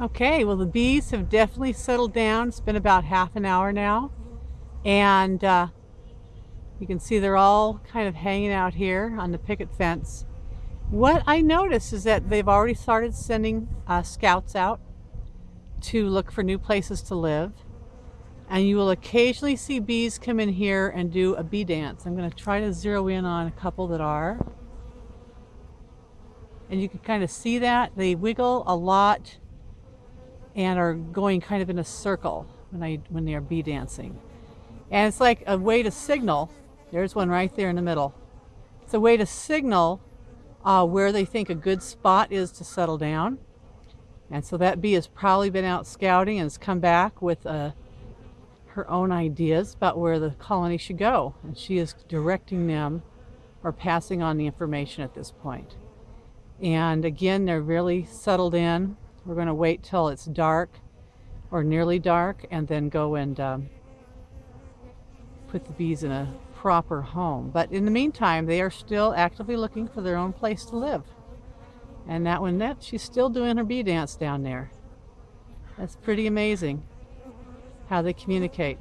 Okay, well the bees have definitely settled down. It's been about half an hour now. And uh, you can see they're all kind of hanging out here on the picket fence. What I notice is that they've already started sending uh, scouts out to look for new places to live. And you will occasionally see bees come in here and do a bee dance. I'm going to try to zero in on a couple that are. And you can kind of see that. They wiggle a lot and are going kind of in a circle when I when they are bee dancing. And it's like a way to signal. There's one right there in the middle. It's a way to signal uh, where they think a good spot is to settle down. And so that bee has probably been out scouting and has come back with uh, her own ideas about where the colony should go. And she is directing them or passing on the information at this point. And again, they're really settled in. We're going to wait till it's dark or nearly dark and then go and um, put the bees in a proper home. But in the meantime, they are still actively looking for their own place to live. And that one, that she's still doing her bee dance down there. That's pretty amazing how they communicate.